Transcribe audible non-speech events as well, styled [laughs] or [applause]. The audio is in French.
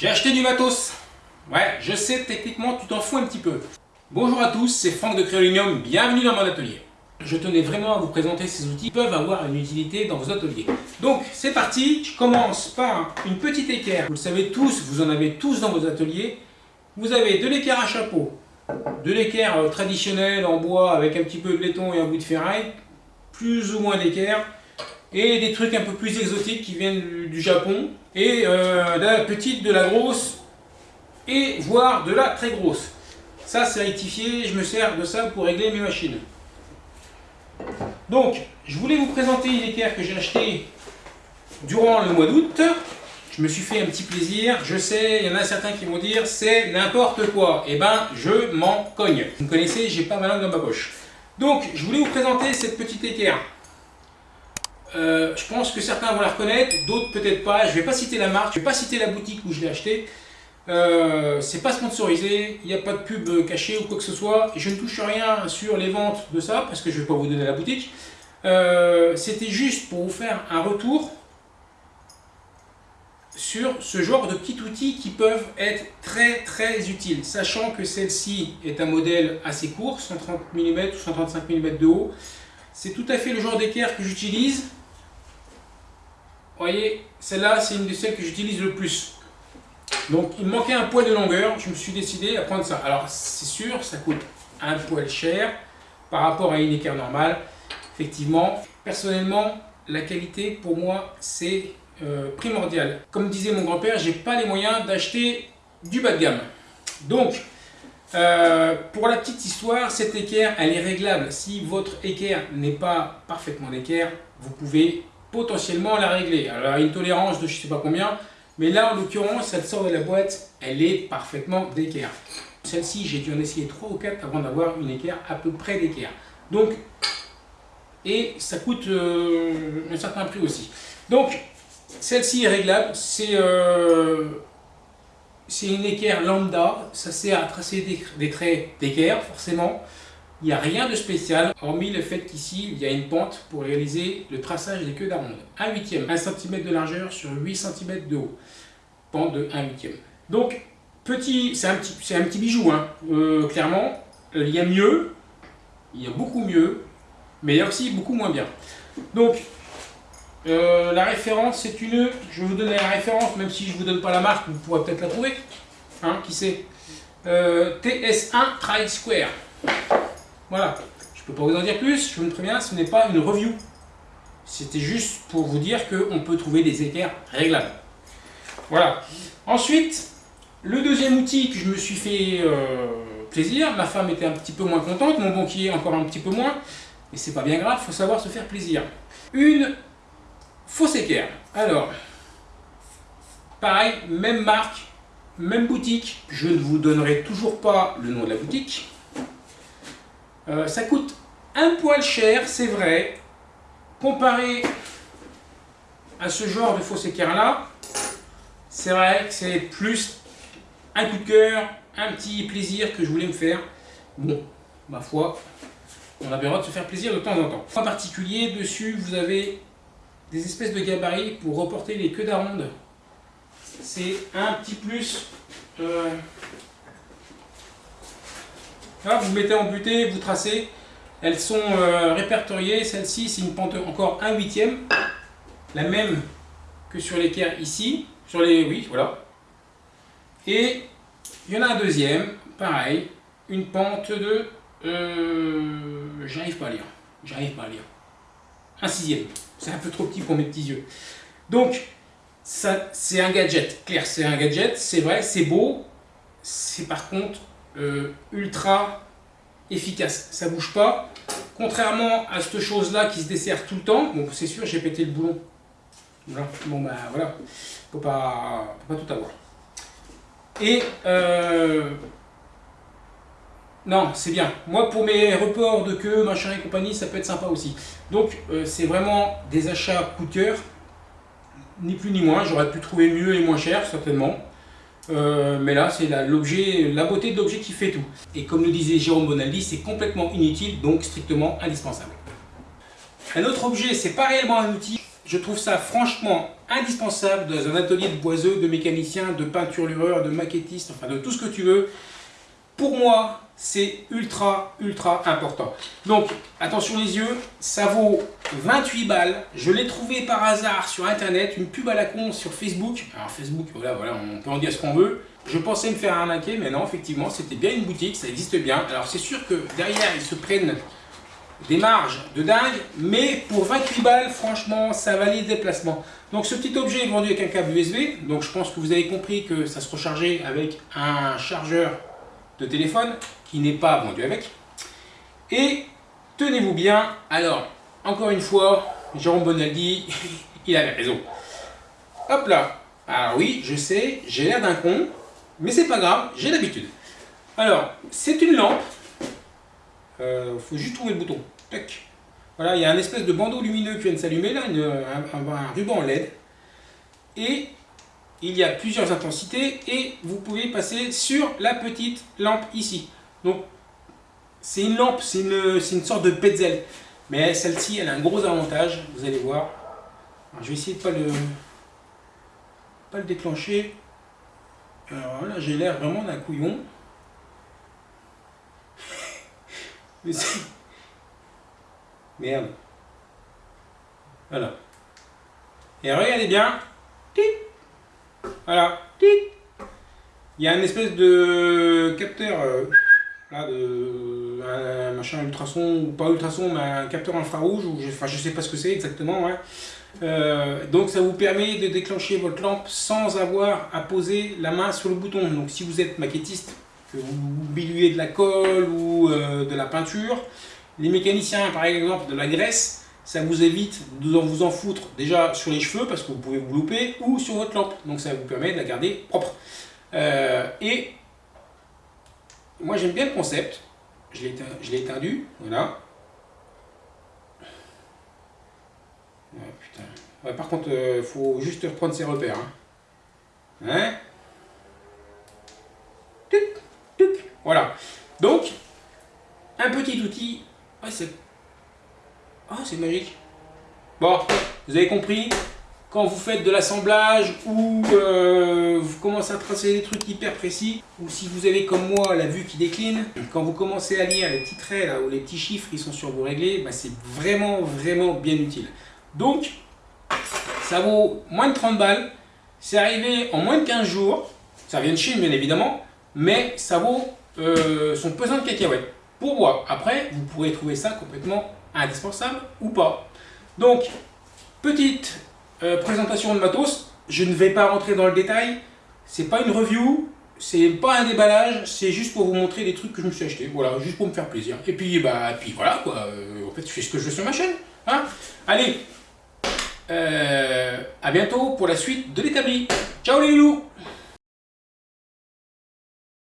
J'ai acheté du matos. Ouais, je sais, techniquement, tu t'en fous un petit peu. Bonjour à tous, c'est Franck de Créolinium, bienvenue dans mon atelier. Je tenais vraiment à vous présenter ces outils qui peuvent avoir une utilité dans vos ateliers. Donc, c'est parti, je commence par une petite équerre. Vous le savez tous, vous en avez tous dans vos ateliers. Vous avez de l'équerre à chapeau, de l'équerre euh, traditionnelle en bois avec un petit peu de laiton et un bout de ferraille, plus ou moins d'équerre, et des trucs un peu plus exotiques qui viennent du, Japon, et euh, de la petite, de la grosse, et voire de la très grosse. Ça c'est rectifié, je me sers de ça pour régler mes machines. Donc, je voulais vous présenter une équerre que j'ai achetée durant le mois d'août. Je me suis fait un petit plaisir. Je sais, il y en a certains qui vont dire c'est n'importe quoi. Eh ben, je m'en cogne. Vous me connaissez, j'ai pas ma langue dans ma poche. Donc, je voulais vous présenter cette petite équerre. Euh, je pense que certains vont la reconnaître, d'autres peut-être pas. Je ne vais pas citer la marque, je ne vais pas citer la boutique où je l'ai acheté. Euh, c'est pas sponsorisé, il n'y a pas de pub cachée ou quoi que ce soit. Je ne touche rien sur les ventes de ça parce que je ne vais pas vous donner la boutique. Euh, c'était juste pour vous faire un retour sur ce genre de petits outils qui peuvent être très très utiles, sachant que celle-ci est un modèle assez court, 130 mm ou 135 mm de haut. C'est tout à fait le genre d'équerre que j'utilise voyez, celle-là, c'est une de celles que j'utilise le plus. Donc, il me manquait un poil de longueur. Je me suis décidé à prendre ça. Alors, c'est sûr, ça coûte un poil cher par rapport à une équerre normale. Effectivement, personnellement, la qualité, pour moi, c'est euh, primordial. Comme disait mon grand-père, j'ai pas les moyens d'acheter du bas de gamme. Donc, euh, pour la petite histoire, cette équerre, elle est réglable. Si votre équerre n'est pas parfaitement d'équerre, vous pouvez potentiellement la régler. Alors, une tolérance de je sais pas combien, mais là, en l'occurrence, elle sort de la boîte, elle est parfaitement d'équerre. Celle-ci, j'ai dû en essayer 3 ou 4 avant d'avoir une équerre à peu près d'équerre. Donc, et ça coûte euh, un certain prix aussi. Donc, celle-ci est réglable, c'est euh, une équerre lambda, ça sert à tracer des, des traits d'équerre, forcément. Il n'y a rien de spécial, hormis le fait qu'ici, il y a une pente pour réaliser le traçage des queues d'aronde. 1 huitième, 1 cm de largeur sur 8 cm de haut. Pente de 1 huitième. Donc, petit, c'est un, petit, bijou, hein. Euh, clairement. Il y a mieux, il y a beaucoup mieux, mais il y a aussi beaucoup moins bien. Donc, euh, la référence, c'est une... Je vais vous donner la référence, même si je ne vous donne pas la marque, vous pourrez peut-être la trouver. Hein, qui c'est? Euh, TS1 Tri Square. Voilà, je ne peux pas vous en dire plus, je me préviens, ce n'est pas une review. C'était juste pour vous dire qu'on peut trouver des équerres réglables. Voilà. Ensuite, le deuxième outil que je me suis fait euh, plaisir, ma femme était un petit peu moins contente, mon banquier encore un petit peu moins, mais c'est pas bien grave, il faut savoir se faire plaisir. Une fausse équerre. Alors, pareil, même marque, même boutique, je ne vous donnerai toujours pas le nom de la boutique, euh, ça coûte un poil cher, c'est vrai, comparé à ce genre de fausse équerre là, c'est vrai que c'est plus un coup de cœur, un petit plaisir que je voulais me faire. Bon, ma foi, on a bien droit de se faire plaisir de temps en temps. En particulier, dessus, vous avez des espèces de gabarits pour reporter les queues d'aronde. C'est un petit plus. Euh, Vous mettez en butée, vous tracez. Elles sont euh, répertoriées. Celle-ci, c'est une pente encore 1 huitième. La même que sur l'équerre ici. Sur les... Oui, voilà. Et il y en a un deuxième, pareil. Une pente de... Euh, J'arrive pas à lire. J'arrive pas à lire. Un sixième. C'est un peu trop petit pour mes petits yeux. Donc, c'est un gadget. Claire, c'est un gadget. C'est vrai, c'est beau. C'est par contre euh, ultra efficace. Ça bouge pas. Contrairement à cette chose-là qui se dessert tout le temps. Bon, c'est sûr, j'ai pété le boulon. Voilà. Bon, ben voilà. Faut pas, tout avoir. Et euh, non, c'est bien. Moi, pour mes reports de queue, machin et compagnie, ça peut être sympa aussi. Donc, euh, c'est vraiment des achats coup de cœur. Ni plus ni moins. J'aurais pu trouver mieux et moins cher, certainement. Euh, mais là, c'est l'objet, la, beauté de l'objet qui fait tout. Et comme le disait Jérôme Bonaldi, c'est complètement inutile, donc strictement indispensable. Un autre objet, c'est pas réellement un outil. Je trouve ça franchement indispensable dans un atelier de boiseux, de mécanicien, de peinturlureur, de maquettiste, enfin de tout ce que tu veux. Pour moi, c'est ultra, ultra important. Donc, attention les yeux, ça vaut 28 balles. Je l'ai trouvé par hasard sur Internet, une pub à la con sur Facebook. Alors Facebook, voilà, voilà, on peut en dire ce qu'on veut. Je pensais me faire arnaquer, mais non, effectivement, c'était bien une boutique, ça existe bien. Alors c'est sûr que derrière, ils se prennent des marges de dingue, mais pour 28 balles, franchement, ça valait le déplacement. Donc ce petit objet est vendu avec un câble USB, donc je pense que vous avez compris que ça se rechargeait avec un chargeur de téléphone qui n'est pas vendu avec. Et tenez-vous bien, alors, encore une fois, Jérôme Bonaldi, [laughs] il avait raison. Hop là, alors oui, je sais, j'ai l'air d'un con, mais c'est pas grave, j'ai l'habitude. Alors, c'est une lampe, euh, faut juste trouver le bouton, tac. Voilà, il y a un espèce de bandeau lumineux qui vient de s'allumer, là, un ruban LED, et il y a plusieurs intensités et vous pouvez passer sur la petite lampe ici. Donc c'est une lampe, c'est une, une, sorte de petzel. Mais celle-ci, elle a un gros avantage, vous allez voir. je vais essayer de pas le, pas le déclencher. Alors là, j'ai l'air vraiment d'un couillon. [laughs] Merde. Voilà. Et regardez bien. Voilà. Il y a une espèce de capteur, euh, là, de, un machin ultrason, ou pas ultrason, mais un capteur infrarouge, ou je, enfin je sais pas ce que c'est exactement. Euh, donc ça vous permet de déclencher votre lampe sans avoir à poser la main sur le bouton. Donc si vous êtes maquettiste, que vous biluez de la colle ou euh, de la peinture, les mécaniciens par exemple de la graisse, ça vous évite de vous en foutre déjà sur les cheveux parce que vous pouvez vous louper ou sur votre lampe. Donc ça vous permet de la garder propre. Euh, et moi j'aime bien le concept. Je l'ai étendu, voilà. par contre, il euh, faut juste reprendre ses repères. Hein. hein voilà. Donc, un petit outil. c'est ah, c'est magique. Bon, vous avez compris quand vous faites de l'assemblage ou euh, vous commencez à tracer des trucs hyper précis, ou si vous avez comme moi la vue qui décline, quand vous commencez à lire les petits traits là, ou les petits chiffres qui sont sur vos réglés, bah, c'est vraiment vraiment bien utile. Donc, ça vaut moins de 30 balles, c'est arrivé en moins de 15 jours, ça vient de Chine bien évidemment, mais ça vaut euh, son pesant de cacahuètes. Pour moi, après, vous pourrez trouver ça complètement indispensable ou pas. Donc, petite euh, présentation de matos, je ne vais pas rentrer dans le détail, c'est pas une review, c'est pas un déballage, c'est juste pour vous montrer des trucs que je me suis acheté, voilà, juste pour me faire plaisir. Et puis, bah, puis voilà, quoi, euh, en fait, je fais ce que je veux sur ma chaîne, hein. Allez, euh, à bientôt pour la suite de l'établi. Ciao les loups